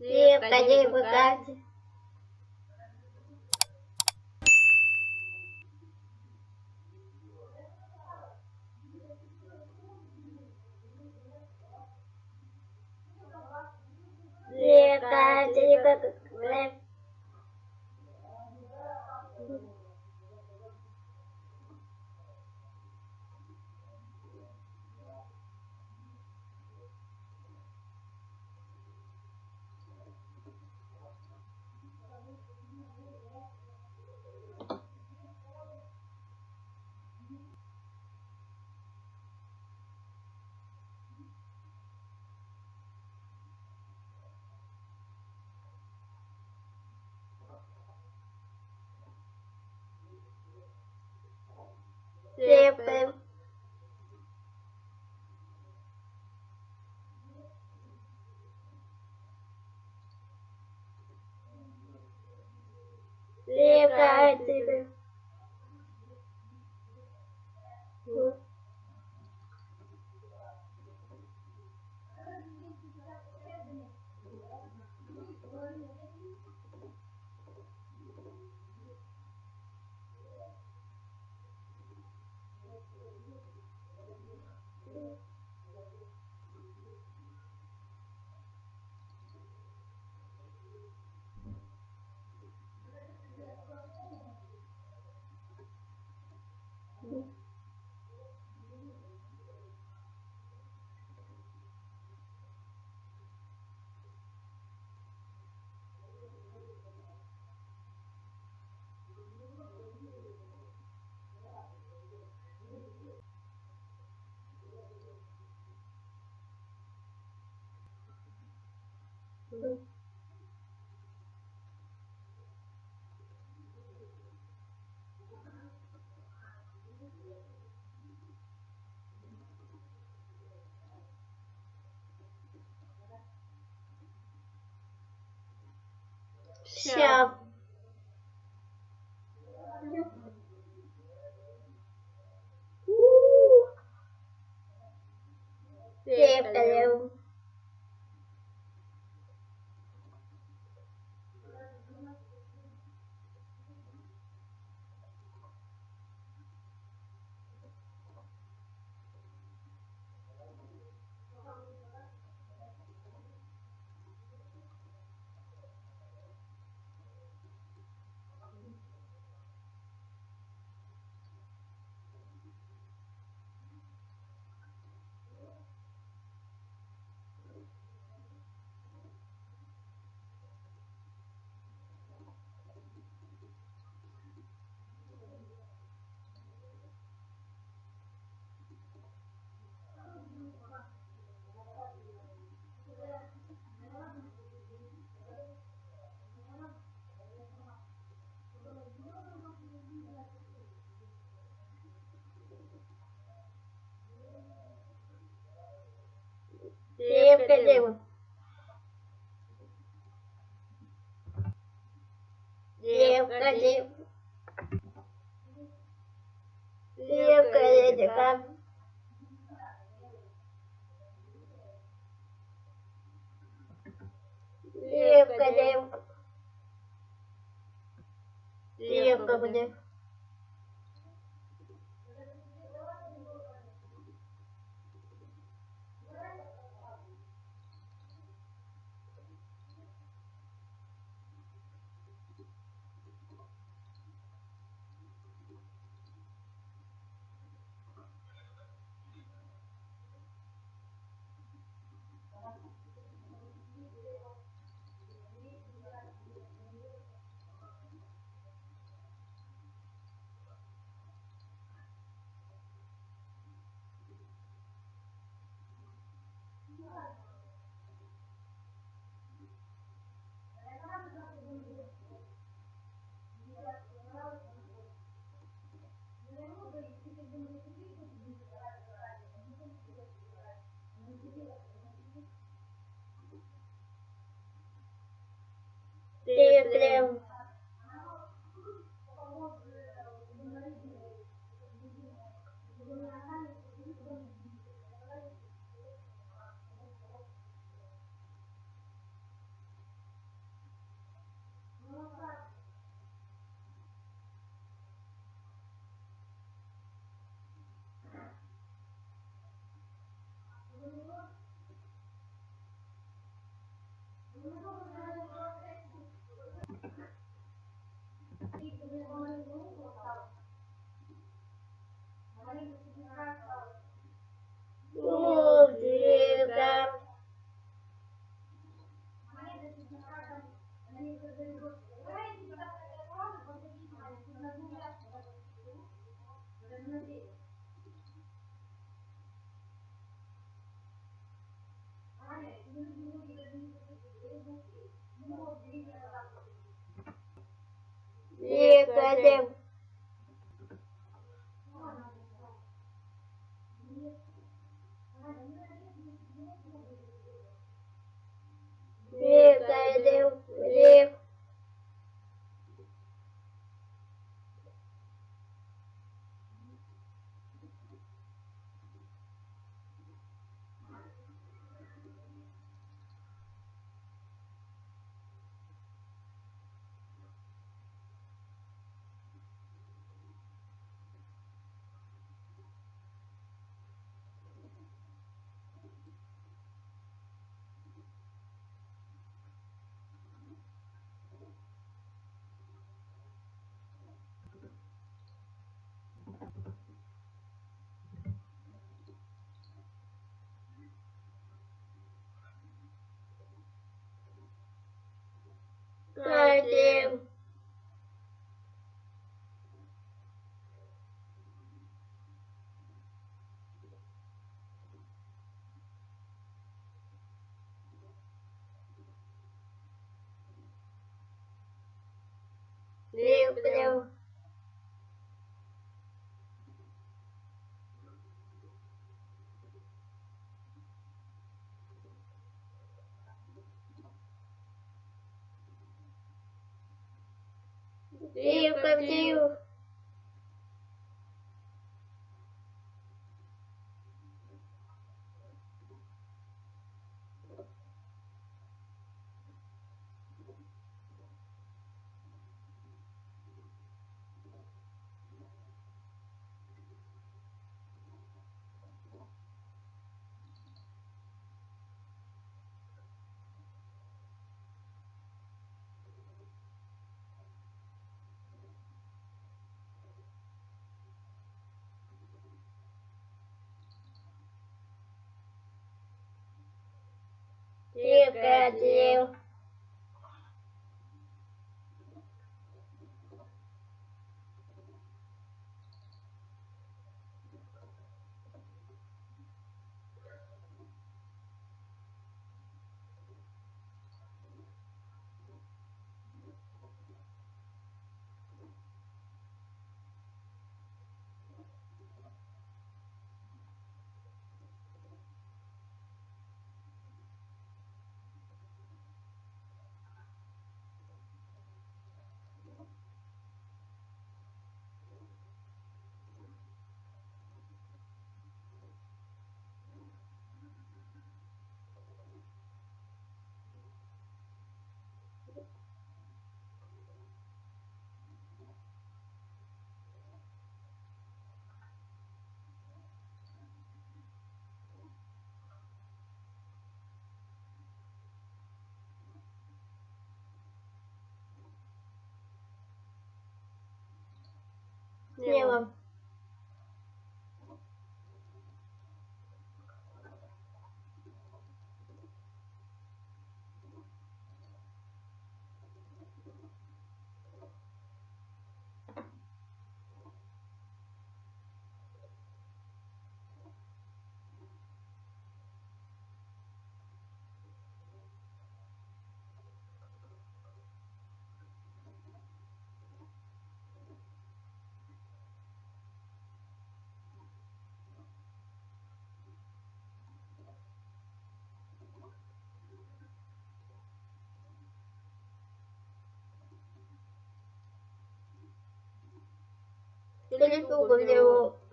Репка не Bye. Bye. Yeah. yeah. Репка, репка. Репка, репка. Репка, репка. Репка, репка. Репка, репка. eu. Viu, Brasil! Good Смело. それとこれを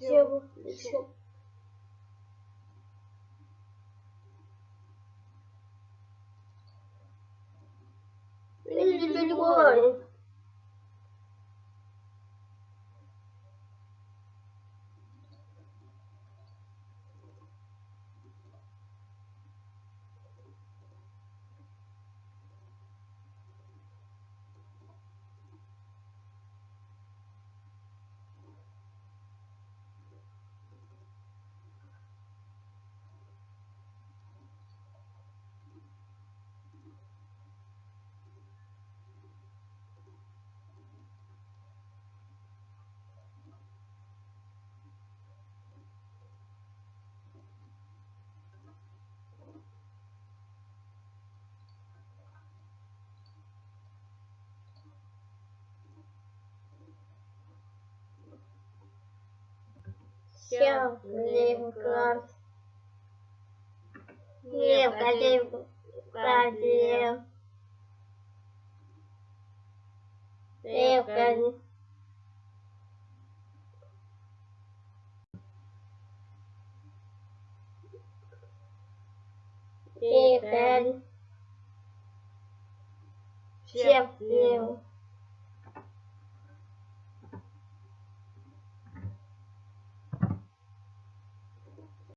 Сел. Видите, Сел. Лев. Класс. Лев. Козел. Козел.